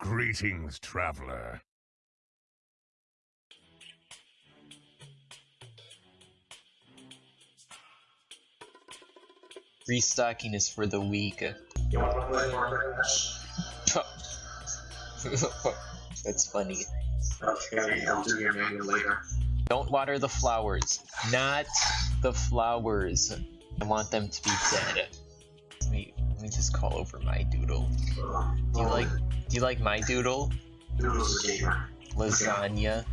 Greetings, traveler. Restocking is for the weak. You want to play That's funny. Don't water the flowers. Not the flowers. I want them to be dead. Let me let me just call over my doodle. Do you like do you like my doodle? Noodles a gamer. Lasagna.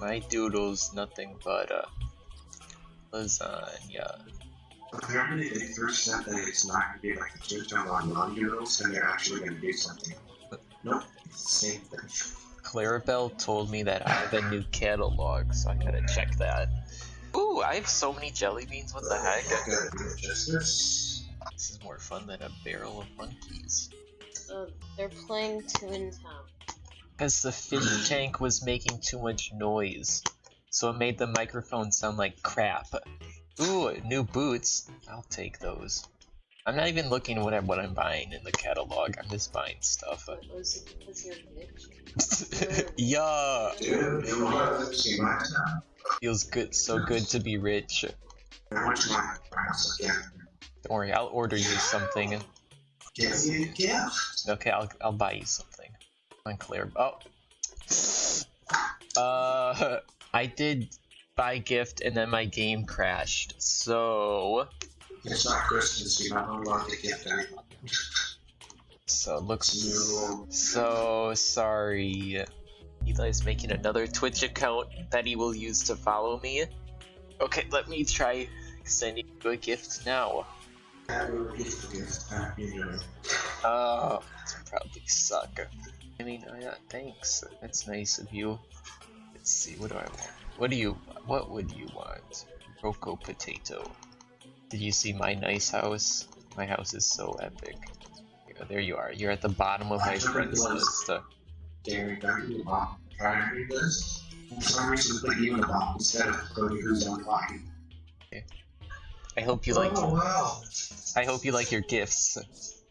My doodle's nothing but a lasagna. Apparently, they first said that it's not going to be like a tutorial on non-noodles, and they're actually going to do something. Nope, it's the same thing. Clarabelle told me that I have a new catalog, so I gotta check that. Ooh, I have so many jelly beans. What the heck? Gotta do justice. This is more fun than a barrel of monkeys. So they're playing Toontown. Because the fish tank was making too much noise, so it made the microphone sound like crap. Ooh, new boots. I'll take those. I'm not even looking what I'm, what I'm buying in the catalog. I'm just buying stuff. But was you're rich? yeah, Dude, it was see feels good. So good to be rich. I went to my house again. Don't worry, I'll order you something. Give me a gift. Okay, I'll I'll buy you something. Unclear. Oh. Uh, I did buy gift and then my game crashed. So, It's not Christmas, you're not allowed to gift anyone. so it looks You so sorry. Eli's making another Twitch account that he will use to follow me. Okay, let me try sending you a gift now. Oh, it's probably suck. I mean, uh, yeah, thanks. That's nice of you. Let's see, what do I want? What do you, what would you want? Rocco Potato. Did you see my nice house? My house is so epic. Yeah, there you are. You're at the bottom of my friends list. The bottom. Try to read this. For some reason, put you in the bottom instead of putting who's on line. I hope you like. Oh, wow. I hope you like your gifts.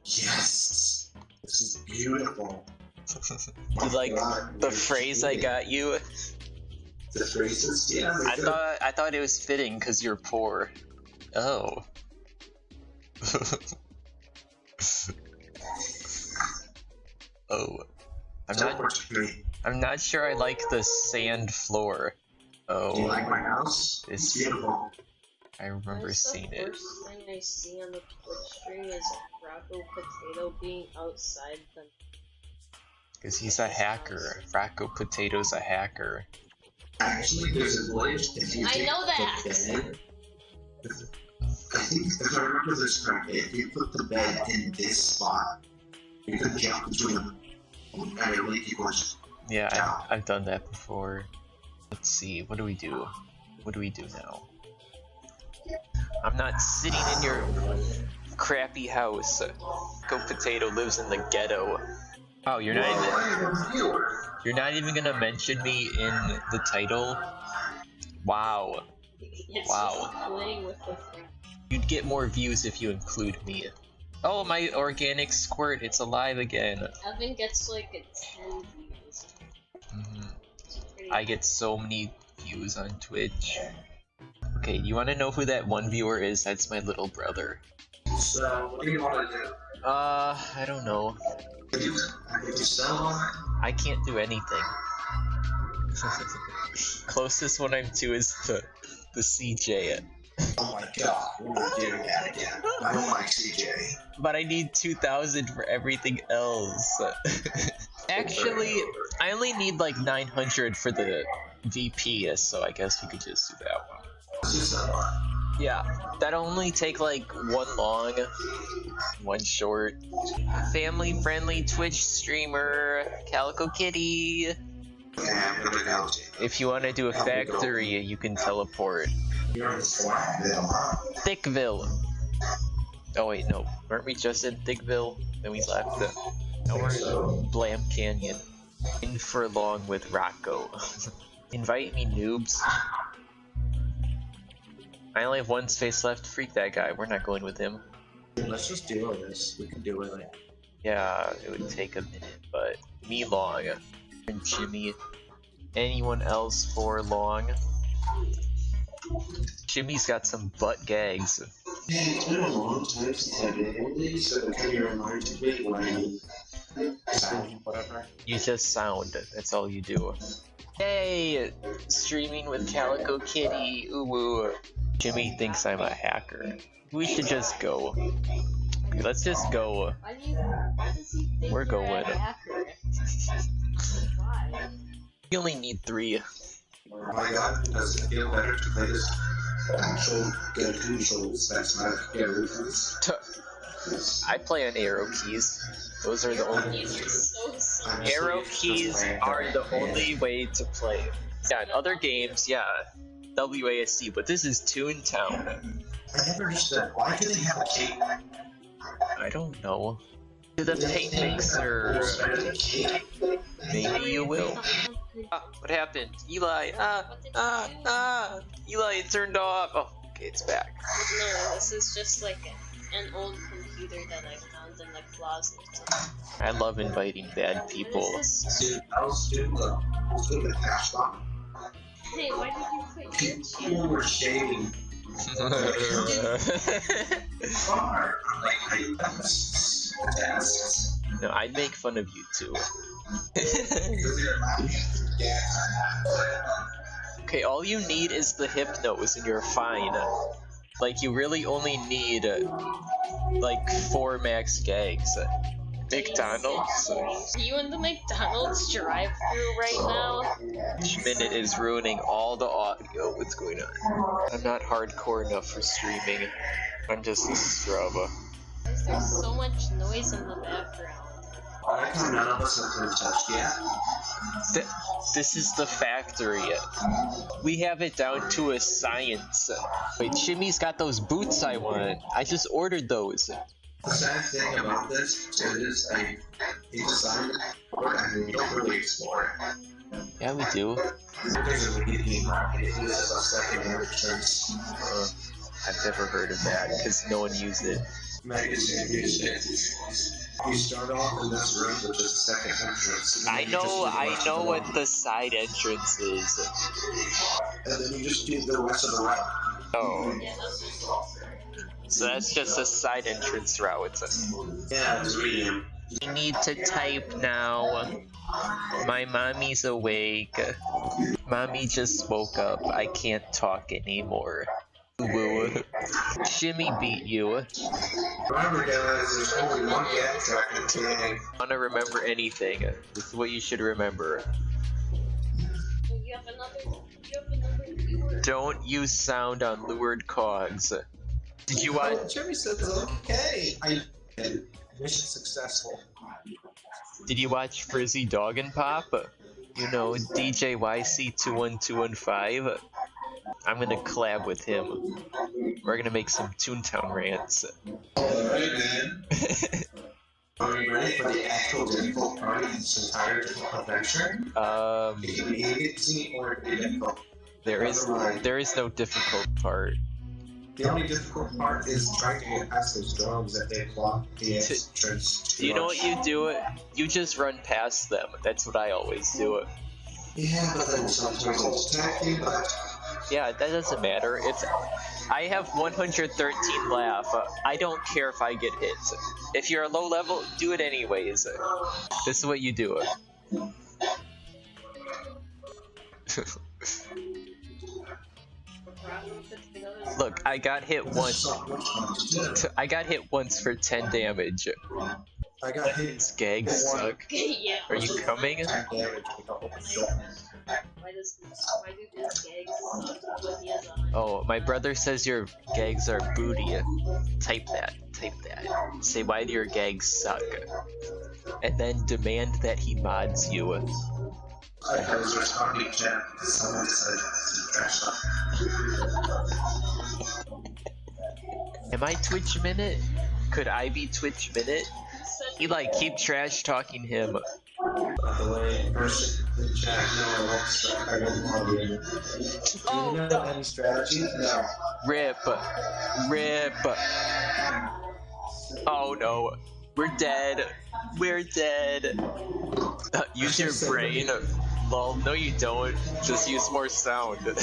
Yes. This is beautiful. you like God, the phrase I got you? The phrases? Yeah. I good. thought I thought it was fitting because you're poor. Oh. oh. I'm Don't not me. I'm not sure I like the sand floor. Oh. Do you Oh, like my house? It's- It's beautiful. I remember That's seeing the it. first thing I see on the Twitch stream is Rocco Potato being outside the. Because he's a hacker. Fracco Potato's a hacker. Actually, there's a glitch if you I know that. bed- I think if I remember this correctly, if you put the bed in this spot, you could jump between them. And it really keep going. Yeah, I've, I've done that before. Let's see, what do we do? What do we do now? I'm not sitting in your crappy house. Go Potato lives in the ghetto. Oh, you're not even I am a viewer. you're not even gonna mention me in the title? Wow. It's Wow. just playing with the thing. You'd get more views if you include me. Oh, my organic squirt, it's alive again. Evan gets like a 10 views. Mhm. I get so many views on Twitch. Okay, you wanna know who that one viewer is? That's my little brother. So, what do you want to do? Uh, I don't know. Did you, did you sell on I can't do anything. Closest one I'm to is the the CJ. Oh my god, we're doing that again. I don't like CJ. But I need 2,000 for everything else. Actually, I only need like 900 for the VP, so I guess we could just do that Yeah, that'll only take like one long, one short. Family friendly Twitch streamer, Calico Kitty. Okay, I'm gonna go. If you want to do a factory, you can teleport. You're in Swanville. Thwackville. Oh wait, no. Weren't we just in Thwackville? Then we left. Now we're in Blam Canyon. In for long with Rocco. Invite me, noobs. I only have one space left. Freak that guy. We're not going with him. Let's just do this. We can do it. Yeah, it would take a minute, but me long. And Jimmy. Anyone else for long? Jimmy's got some butt gags. Yeah, it's been a long time since I did one of these, so it kind of reminded me when sound whatever. You just sound. That's all you do. Hey, Streaming with Calico Kitty. Ooh woo. Jimmy thinks I'm a hacker. We should just go. Okay, let's just go. Why do you? Why does he think We're going. a hacker? Why? We only need three. Oh my god, does it feel better to play this actual good controls that's not arrow keys? I play on arrow keys. Those are the only. These are so slow. Honestly, Arrow keys are the only way to play. Yeah, in other games, yeah, WASD, but this is Toontown. I never understood why do they have a cake? I don't know. To the paint mixer. Maybe you will. Ah, what happened? Eli, ah, ah, ah. Eli, it turned off. Oh, okay, it's back. No, this is just like an old computer that I found in the closet. I love inviting bad people. Dude, I was doing the, I was doing the cash bomb. Hey, why did you put your People were shaving far. I, that was tasks. no, I'd make fun of you too. Because they're laughing. Yeah. Okay, all you need is the hypnose and you're fine. Like, you really only need, uh, like, four max gags. McDonald's? Are you in the McDonald's drive-through right now? Each minute is ruining all the audio. What's going on? I'm not hardcore enough for streaming. I'm just a scrub. There's so much noise in the background? I like none of us have been touched yet. Th- this is the factory. We have it down to a science. Wait, Jimmy's got those boots I want. I just ordered those. The sad thing about this is I he designed it, and we don't really explore it. Yeah, we do. There's a beginning market. It is a second entrance. Uh, I've never heard of that because no one used it. Magazine music. You start off in this room with just a second entrance. and I then you just know, I know what room. the side entrance is. And then you just do the rest of the route. Oh, Yeah, that's so that's just a side entrance route. Yeah, it's medium. You need to type now. My mommy's awake. Mommy just woke up. I can't talk anymore. Woo. Jimmy beat you. Remember, guys, there's only one gag track in the. Wanna remember anything? This is what you should remember. You have another. You have another viewer. Don't use sound on lured cogs. Did you watch? Oh, Jimmy said okay. I did. Mission successful. Did you watch Frizzy Dog and Pop? You know DJ YC21215. I'm gonna collab with him. We're gonna make some Toontown rants. Alright, man. Are we ready for the actual difficult part of this entire adventure? Um, It can be easy or it can be difficult. there is there is no difficult part. The only difficult part is trying to get past those drones that they block the entrance to You know what you do? It you just run past them. That's what I always do. It. Yeah, but then sometimes they'll attack you, but Yeah, that doesn't matter. It's I have 113 laugh. I don't care if I get hit. If you're a low level, do it anyways. This is what you do. Look, I got hit once. so much fun to do. I got hit once for 10 damage. I got hit These gags suck. yeah. Are you coming? 10 damage with a open door. Why does why do his gags suck when he has a Oh, my brother says your gags are booty. Type that. Type that. Say why do your gags suck. And then demand that he mods you. I was responding to someone decided to trash talk. Am I Twitch Minute? Could I be Twitch Minute? said Eli, keep trash talking him. By the way, in chat, no, I won't start. I don't to be in. Oh, Do you know no. any strategy? No. Rip. Rip. Oh no. We're dead. We're dead. Uh, use your brain. Lol, no you don't. Just use more sound.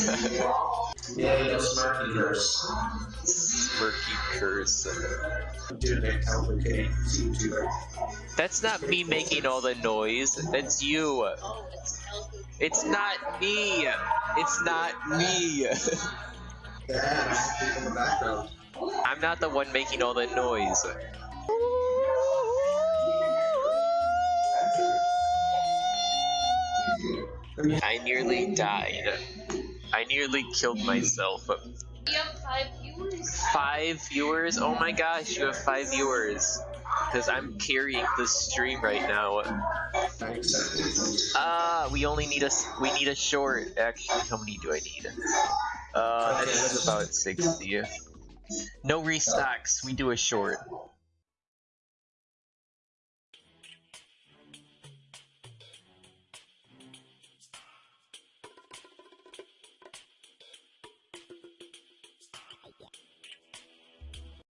Yeah, you know, smirky curse. Smirky curse. Dude, that complicated YouTuber. That's not me making all the noise. That's you. It's not me. It's not me. I see people in the background. I'm not the one making all the noise. I nearly died. I nearly killed myself. We have five viewers. Five viewers? Oh my gosh, you have five viewers. Because I'm carrying the stream right now. Ah, we only need a we need a short. Actually, how many do I need? Uh, I think it's about sixty. No restocks. We do a short.